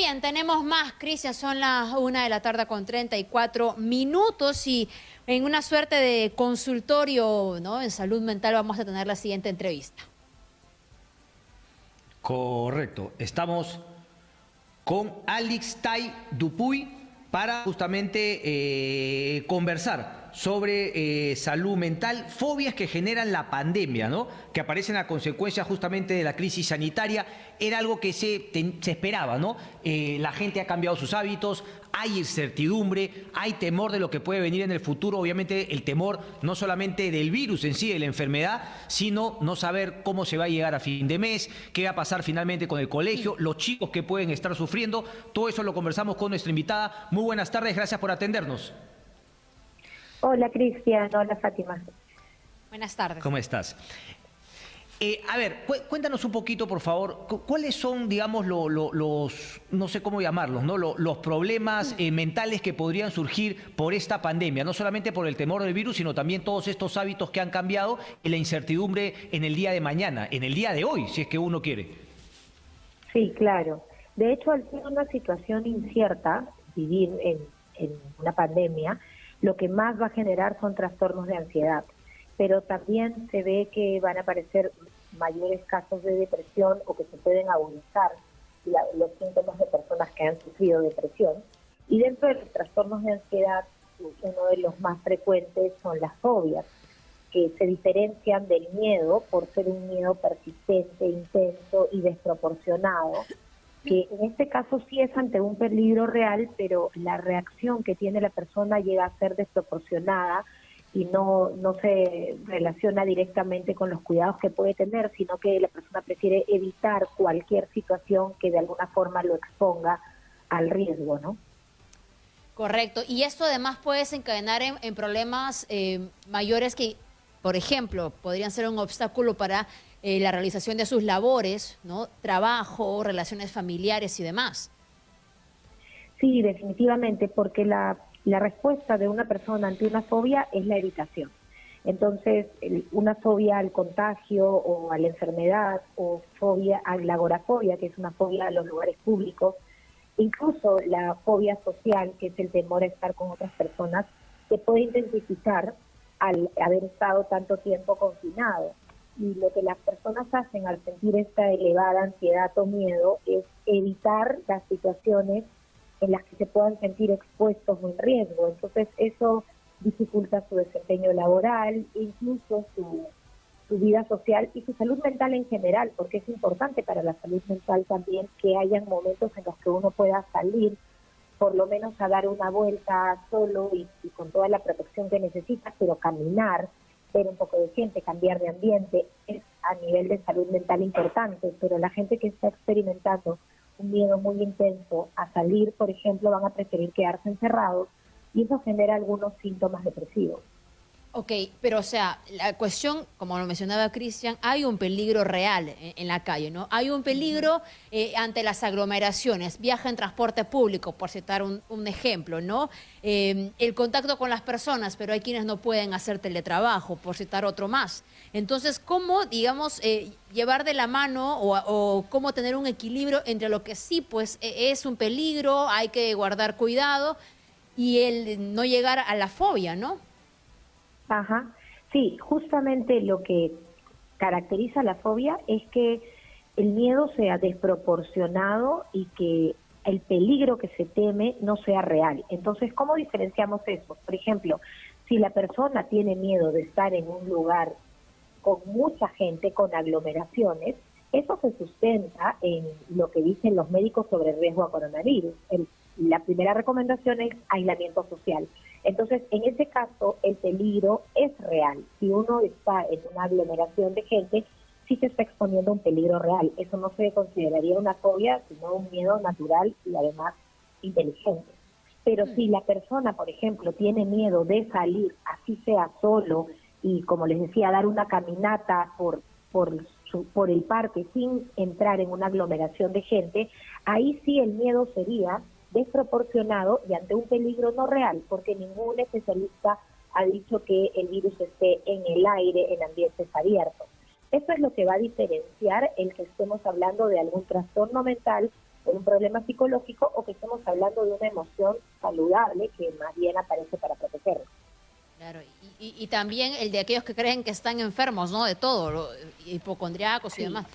bien, tenemos más, Cristian, son las una de la tarde con 34 minutos y en una suerte de consultorio en salud mental vamos a tener la siguiente entrevista. Correcto, estamos con Alex Tai Dupuy para justamente eh, conversar sobre eh, salud mental, fobias que generan la pandemia, ¿no? que aparecen a consecuencia justamente de la crisis sanitaria, era algo que se, se esperaba, ¿no? Eh, la gente ha cambiado sus hábitos, hay incertidumbre, hay temor de lo que puede venir en el futuro, obviamente el temor no solamente del virus en sí, de la enfermedad, sino no saber cómo se va a llegar a fin de mes, qué va a pasar finalmente con el colegio, los chicos que pueden estar sufriendo, todo eso lo conversamos con nuestra invitada. Muy buenas tardes, gracias por atendernos. Hola Cristian, hola Fátima. Buenas tardes. ¿Cómo estás? Eh, a ver, cuéntanos un poquito, por favor, cuáles son, digamos, los, no sé cómo llamarlos, ¿no? los problemas eh, mentales que podrían surgir por esta pandemia, no solamente por el temor del virus, sino también todos estos hábitos que han cambiado y la incertidumbre en el día de mañana, en el día de hoy, si es que uno quiere. Sí, claro. De hecho, al ser una situación incierta, vivir en, en una pandemia, lo que más va a generar son trastornos de ansiedad, pero también se ve que van a aparecer mayores casos de depresión o que se pueden agudizar los síntomas de personas que han sufrido depresión. Y dentro de los trastornos de ansiedad, uno de los más frecuentes son las fobias, que se diferencian del miedo por ser un miedo persistente, intenso y desproporcionado, que en este caso sí es ante un peligro real, pero la reacción que tiene la persona llega a ser desproporcionada y no, no se relaciona directamente con los cuidados que puede tener, sino que la persona prefiere evitar cualquier situación que de alguna forma lo exponga al riesgo, ¿no? Correcto. Y esto además puede desencadenar en, problemas eh, mayores que, por ejemplo, podrían ser un obstáculo para eh, la realización de sus labores, ¿no? Trabajo, relaciones familiares y demás. Sí, definitivamente, porque la, la respuesta de una persona ante una fobia es la evitación. Entonces, una fobia al contagio o a la enfermedad o fobia a la agorafobia, que es una fobia a los lugares públicos, incluso la fobia social, que es el temor a estar con otras personas, se puede intensificar al haber estado tanto tiempo confinado y lo que las personas hacen al sentir esta elevada ansiedad o miedo es evitar las situaciones en las que se puedan sentir expuestos o en riesgo. Entonces eso dificulta su desempeño laboral, incluso su, su vida social y su salud mental en general, porque es importante para la salud mental también que hayan momentos en los que uno pueda salir por lo menos a dar una vuelta solo y, y con toda la protección que necesita, pero caminar, ver un poco de gente, cambiar de ambiente, es a nivel de salud mental importante, pero la gente que está experimentando un miedo muy intenso a salir, por ejemplo, van a preferir quedarse encerrados y eso genera algunos síntomas depresivos. Ok, pero o sea, la cuestión, como lo mencionaba Cristian, hay un peligro real en, la calle, ¿no? Hay un peligro eh, ante las aglomeraciones, viaja en transporte público, por citar un, ejemplo, ¿no? Eh, el contacto con las personas, pero hay quienes no pueden hacer teletrabajo, por citar otro más. Entonces, ¿cómo, digamos, eh, llevar de la mano o, o, cómo tener un equilibrio entre lo que sí, pues, e, es un peligro, hay que guardar cuidado y el no llegar a la fobia, ¿no? Ajá. Sí, justamente lo que caracteriza la fobia es que el miedo sea desproporcionado y que el peligro que se teme no sea real. Entonces, ¿cómo diferenciamos eso? Por ejemplo, si la persona tiene miedo de estar en un lugar con mucha gente, con aglomeraciones, eso se sustenta en lo que dicen los médicos sobre el riesgo a coronavirus. la primera recomendación es aislamiento social. Entonces, en ese caso, el peligro es real. Si uno está en una aglomeración de gente, sí se está exponiendo a un peligro real. Eso no se consideraría una fobia, sino un miedo natural y además inteligente. Pero si la persona, por ejemplo, tiene miedo de salir, así sea solo, y como les decía, dar una caminata por, por, por el parque sin entrar en una aglomeración de gente, ahí sí el miedo sería desproporcionado y ante un peligro no real, porque ningún especialista ha dicho que el virus esté en el aire, en ambientes abiertos. Eso es lo que va a diferenciar el que estemos hablando de algún trastorno mental por un problema psicológico o que estemos hablando de una emoción saludable que más bien aparece para protegernos. Claro, y, también el de aquellos que creen que están enfermos, ¿no? De todo, lo, hipocondriacos y demás.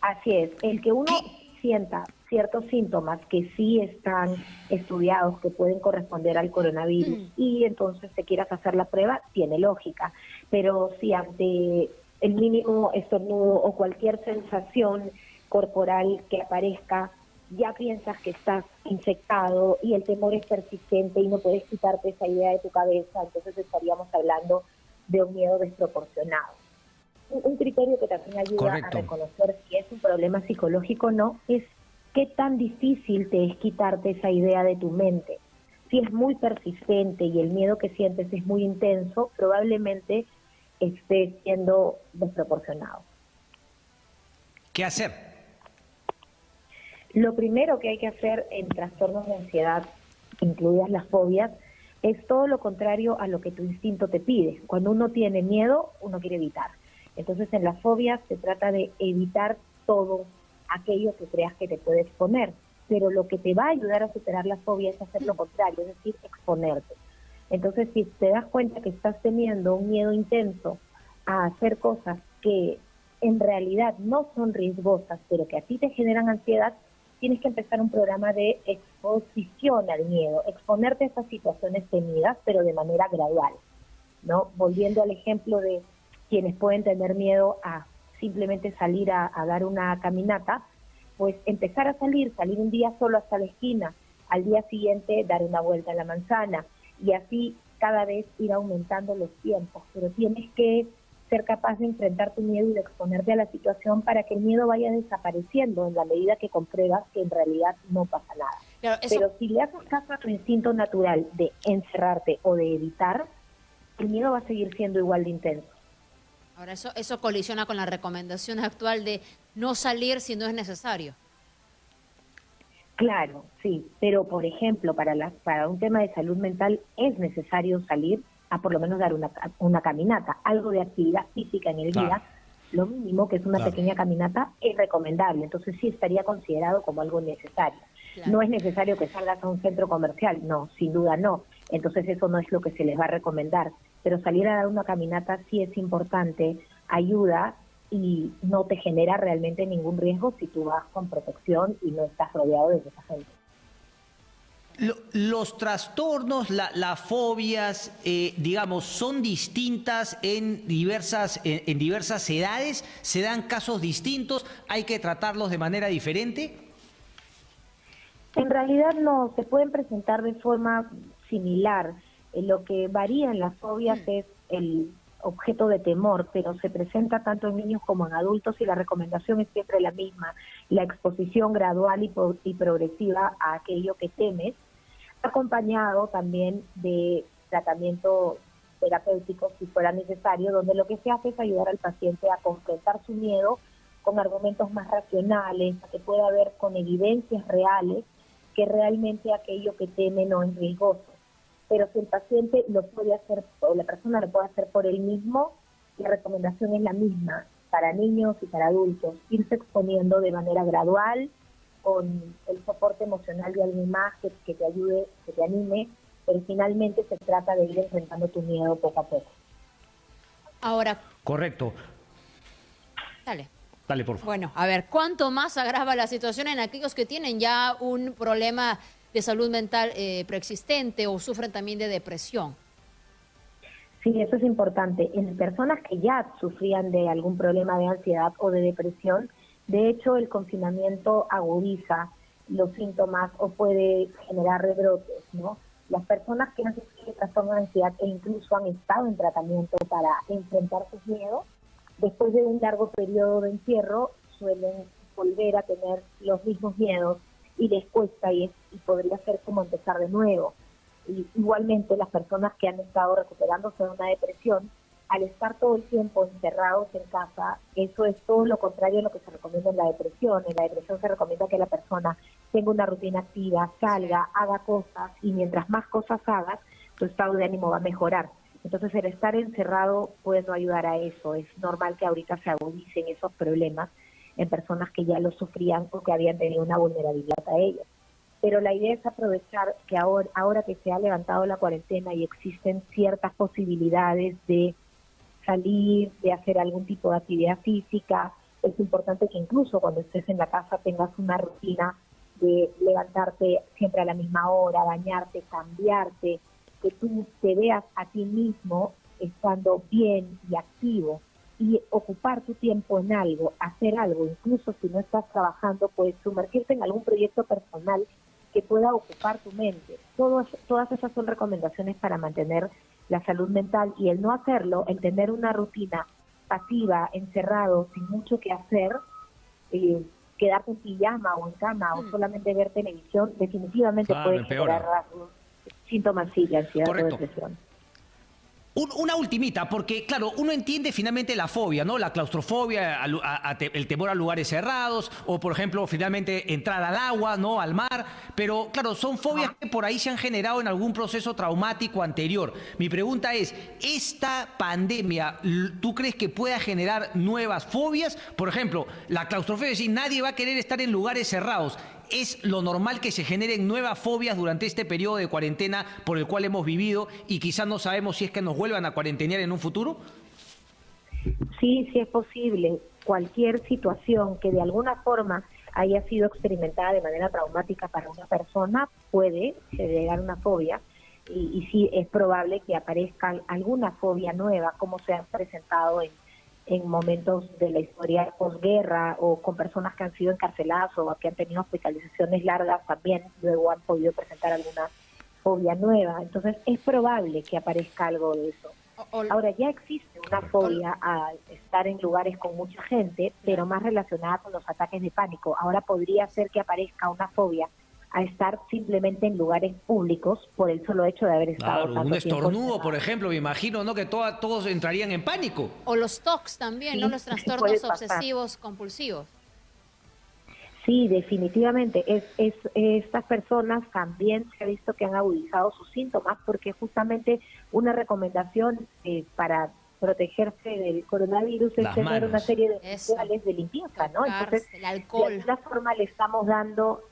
Así es, el que uno sienta ciertos síntomas que sí están estudiados, que pueden corresponder al coronavirus, mm. y entonces te quieras hacer la prueba, tiene lógica. Pero si ante el mínimo estornudo o cualquier sensación corporal que aparezca, ya piensas que estás infectado y el temor es persistente y no puedes quitarte esa idea de tu cabeza, entonces estaríamos hablando de un miedo desproporcionado. Un, criterio que también ayuda a reconocer si es un problema psicológico o no es qué tan difícil te es quitarte esa idea de tu mente. Si es muy persistente y el miedo que sientes es muy intenso, probablemente esté siendo desproporcionado. ¿Qué hacer? Lo primero que hay que hacer en trastornos de ansiedad, incluidas las fobias, es todo lo contrario a lo que tu instinto te pide. Cuando uno tiene miedo, uno quiere evitar. Entonces en las fobias se trata de evitar todo aquello que creas que te puede exponer. Pero lo que te va a ayudar a superar la fobia es hacer lo contrario, es decir, exponerte. Entonces si te das cuenta que estás teniendo un miedo intenso a hacer cosas que en realidad no son riesgosas, pero que a ti te generan ansiedad, tienes que empezar un programa de exposición al miedo, exponerte a estas situaciones temidas, pero de manera gradual, ¿no? Volviendo al ejemplo de quienes pueden tener miedo a simplemente salir a, dar una caminata, pues empezar a salir, salir un día solo hasta la esquina, al día siguiente dar una vuelta a la manzana y así cada vez ir aumentando los tiempos, pero tienes que ser capaz de enfrentar tu miedo y de exponerte a la situación para que el miedo vaya desapareciendo en la medida que compruebas que en realidad no pasa nada. Pero si le haces caso a tu instinto natural de encerrarte o de evitar, el miedo va a seguir siendo igual de intenso. Ahora, eso, eso colisiona con la recomendación actual de no salir si no es necesario. Claro, sí, pero por ejemplo, para, las, para un tema de salud mental es necesario salir a por lo menos dar una, una caminata, algo de actividad física en el día, lo mínimo que es una pequeña caminata es recomendable, entonces sí estaría considerado como algo necesario. No es necesario que salgas a un centro comercial, no, sin duda no, entonces eso no es lo que se les va a recomendar, pero salir a dar una caminata sí es importante, ayuda y no te genera realmente ningún riesgo si tú vas con protección y no estás rodeado de esa gente los trastornos, las fobias, eh, digamos, son distintas en diversas, en, diversas edades, se dan casos distintos, hay que tratarlos de manera diferente. En realidad no, se pueden presentar de forma similar. Lo que varía en las fobias mm. es el objeto de temor, pero se presenta tanto en niños como en adultos y la recomendación es siempre la misma, la exposición gradual y progresiva a aquello que temes acompañado también de tratamiento terapéutico si fuera necesario, donde lo que se hace es ayudar al paciente a confrontar su miedo con argumentos más racionales, a que pueda ver con evidencias reales que realmente aquello que teme no es riesgoso. Pero si el paciente lo puede hacer o la persona lo puede hacer por él mismo, la recomendación es la misma para niños y para adultos, irse exponiendo de manera gradual, con el soporte emocional de alguien más que, te ayude, que te anime, pero finalmente se trata de ir enfrentando tu miedo poco a poco. Ahora. Correcto. Dale. Dale, por favor. Bueno, a ver, ¿cuánto más agrava la situación en aquellos que tienen ya un problema de salud mental eh, preexistente o sufren también de depresión? Sí, eso es importante. En personas que ya sufrían de algún problema de ansiedad o de depresión, de hecho, el confinamiento agudiza los síntomas o puede generar rebrotes, ¿no? Las personas que han sufrido trastorno de ansiedad e incluso han estado en tratamiento para enfrentar sus miedos, después de un largo periodo de encierro suelen volver a tener los mismos miedos y les cuesta y, y podría ser como empezar de nuevo. Y igualmente las personas que han estado recuperándose de una depresión al estar todo el tiempo encerrados en casa, eso es todo lo contrario a lo que se recomienda en la depresión. En la depresión se recomienda que la persona tenga una rutina activa, salga, haga cosas y mientras más cosas hagas, tu estado de ánimo va a mejorar. Entonces el estar encerrado puede no ayudar a eso. Es normal que ahorita se agudicen esos problemas en personas que ya lo sufrían o que habían tenido una vulnerabilidad a ellos. Pero la idea es aprovechar que ahora, ahora que se ha levantado la cuarentena y existen ciertas posibilidades de salir, de hacer algún tipo de actividad física, es importante que incluso cuando estés en la casa tengas una rutina de levantarte siempre a la misma hora, bañarte, cambiarte, que tú te veas a ti mismo estando bien y activo y ocupar tu tiempo en algo, hacer algo, incluso si no estás trabajando, puedes sumergirte en algún proyecto personal que pueda ocupar tu mente. todas esas son recomendaciones para mantener la salud mental y el no hacerlo, el tener una rutina pasiva, encerrado, sin mucho que hacer, eh, quedarte en pijama o en cama o mm. solamente ver televisión, definitivamente puede generar síntomas de ansiedad o depresión una ultimita, porque claro, uno entiende finalmente la fobia, ¿no? La claustrofobia, el temor a lugares cerrados, o por ejemplo, finalmente entrar al agua, ¿no? Al mar, pero claro, son fobias que por ahí se han generado en algún proceso traumático anterior. Mi pregunta es, ¿esta pandemia, tú crees que pueda generar nuevas fobias? Por ejemplo, la claustrofobia, es decir, nadie va a querer estar en lugares cerrados es lo normal que se generen nuevas fobias durante este periodo de cuarentena por el cual hemos vivido y quizás no sabemos si es que nos vuelvan a cuarentenear en un futuro? Sí, sí es posible. Cualquier situación que de alguna forma haya sido experimentada de manera traumática para una persona puede generar una fobia y, y sí es probable que aparezca alguna fobia nueva como se ha presentado en en momentos de la historia posguerra o con personas que han sido encarceladas o que han tenido hospitalizaciones largas también luego han podido presentar alguna fobia nueva. Entonces es probable que aparezca algo de eso. Ahora ya existe una fobia a estar en lugares con mucha gente, pero más relacionada con los ataques de pánico. Ahora podría ser que aparezca una fobia a estar simplemente en lugares públicos por el solo hecho de haber estado claro, un estornudo, por ejemplo, me imagino, ¿no? Que todos entrarían en pánico. O los TOCs también, ¿no? Los trastornos obsesivos compulsivos. Sí, definitivamente. Es, es, estas personas también se ha visto que han agudizado sus síntomas porque justamente una recomendación eh, para protegerse del coronavirus es tener una serie de rituales de limpieza, ¿no? Entonces, el alcohol. de alguna forma le estamos dando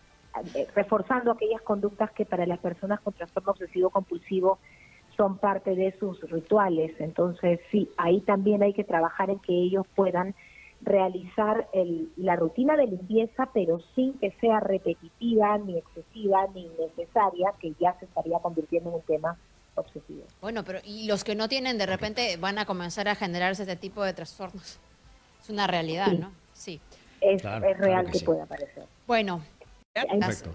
reforzando aquellas conductas que para las personas con trastorno obsesivo compulsivo son parte de sus rituales. Entonces, sí, ahí también hay que trabajar en que ellos puedan realizar el, la rutina de limpieza, pero sin que sea repetitiva, ni excesiva, ni innecesaria, que ya se estaría convirtiendo en un tema obsesivo. Bueno, pero y los que no tienen, de repente van a comenzar a generarse este tipo de trastornos. Es una realidad, ¿no? Sí. Es, real que, pueda aparecer. Bueno,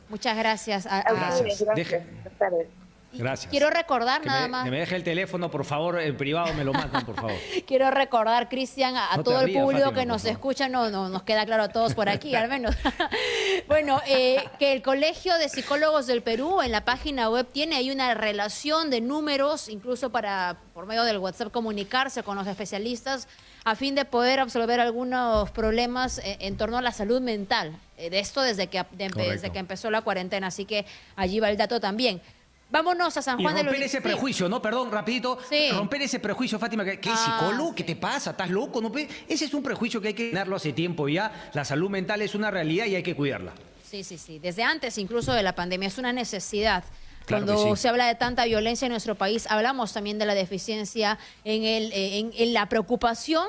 Muchas gracias. gracias. Quiero recordar nada más. Que me deje el teléfono, por favor, en privado me lo mandan, por favor. Quiero recordar, Cristian, a, todo el público que nos escucha, no, no nos queda claro a todos por aquí, al menos. bueno, eh, que el Colegio de Psicólogos del Perú en la página web tiene ahí una relación de números, incluso para por medio del WhatsApp comunicarse con los especialistas a fin de poder absolver algunos problemas eh, en torno a la salud mental. Eh, de esto desde que, desde que empezó la cuarentena, así que allí va el dato también. Vámonos a San Juan de los... romper ese prejuicio, ¿no? Perdón, rapidito. Romper ese prejuicio, Fátima, que, ¿qué ah, psicólogo? ¿Qué te pasa? ¿Estás loco? ¿No? Ese es un prejuicio que hay que tenerlo hace tiempo ya. La salud mental es una realidad y hay que cuidarla. Sí, sí, sí. Desde antes incluso de la pandemia es una necesidad. Cuando se habla de tanta violencia en nuestro país, hablamos también de la deficiencia en, el, en la preocupación